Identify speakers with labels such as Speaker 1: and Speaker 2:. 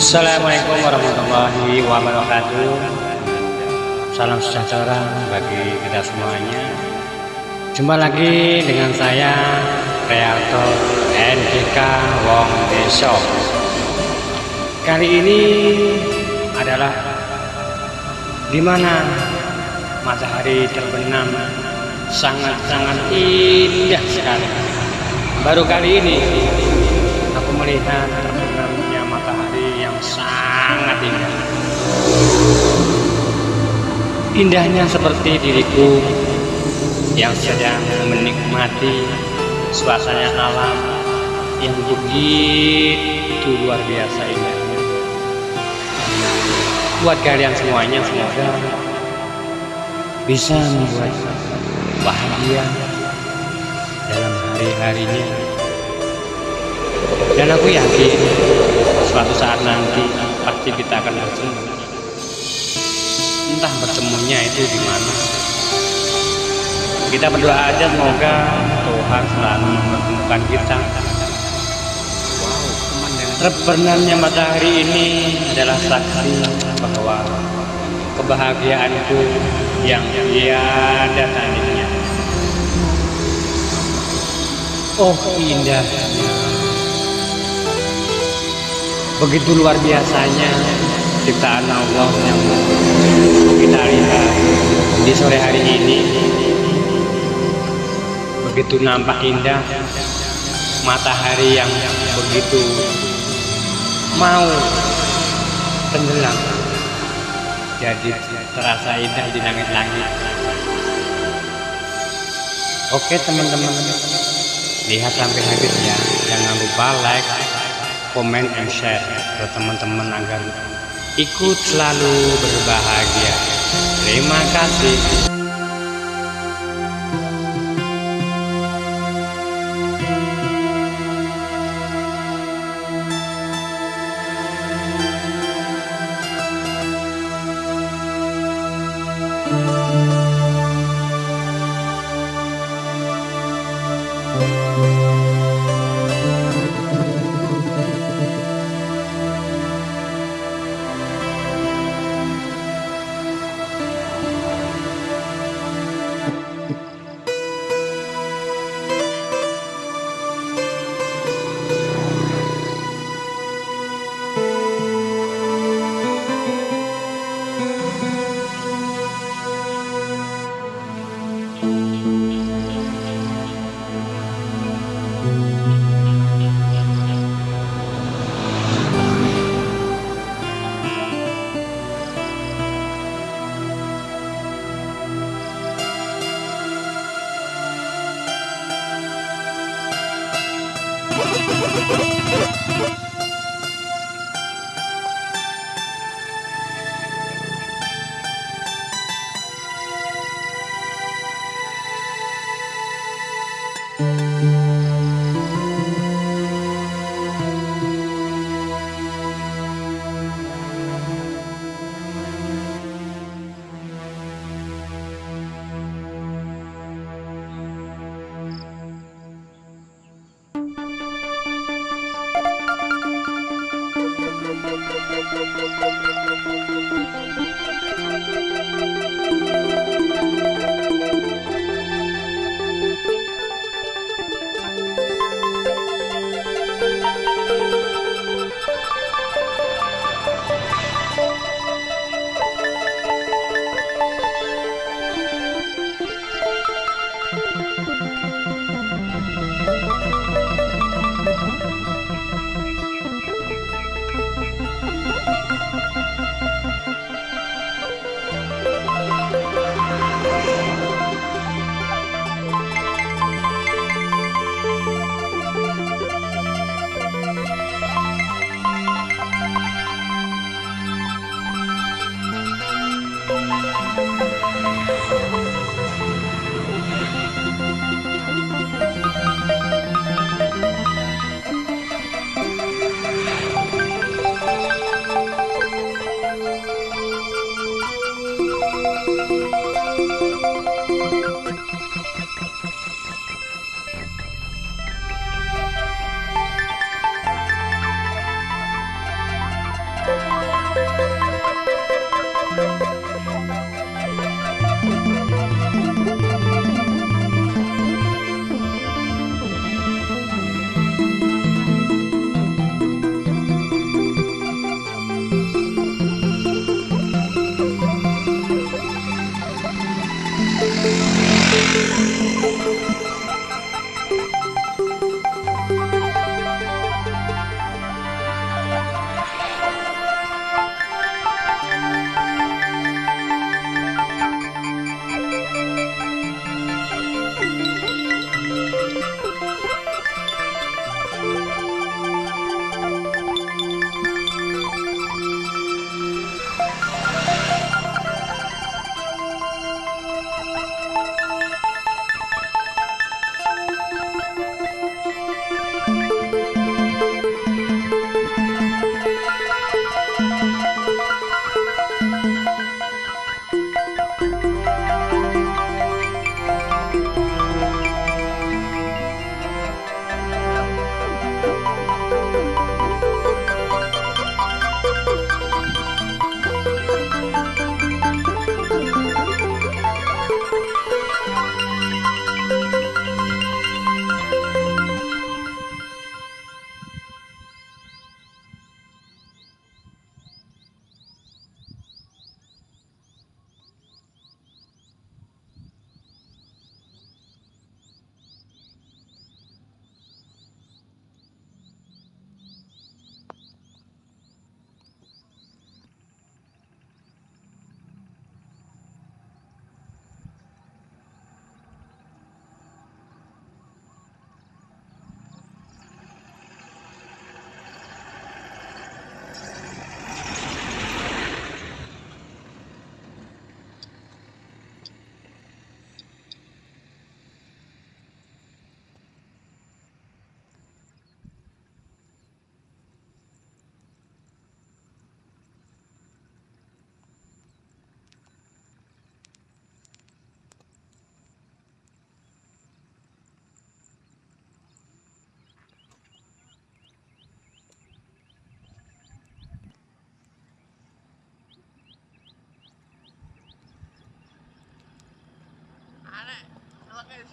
Speaker 1: Assalamualaikum warahmatullahi wabarakatuh. Salam sejahtera bagi kita semuanya. Jumpa lagi dengan saya Realtor NGK Wong Deso Kali ini adalah di mana matahari terbenam sangat-sangat indah sekali. Baru kali ini aku melihat sangat indah. Indahnya seperti diriku yang sedang menikmati suasana alam yang begitu luar biasa indah buat kalian semuanya semoga bisa membuat bahagia dalam hari-harinya. Dan aku yakin suatu saat nanti pasti kita akan bertemu. Entah bertemunya itu di mana. Kita berdoa aja semoga Tuhan selalu mempertemukan kita. Terbenamnya matahari ini adalah saksi bahwa kebahagiaanku yang tiada tandingnya. Oh indahnya, begitu luar biasanya ciptaan Allah yang kita lihat di sore hari ini. Begitu nampak indah matahari yang begitu mau tenggelam. Jadi terasa indah di langit-langit. Oke teman-teman lihat sampai habis ya. Jangan lupa like comment and share ke teman-teman agar ikut selalu berbahagia. Terima kasih
Speaker 2: pakai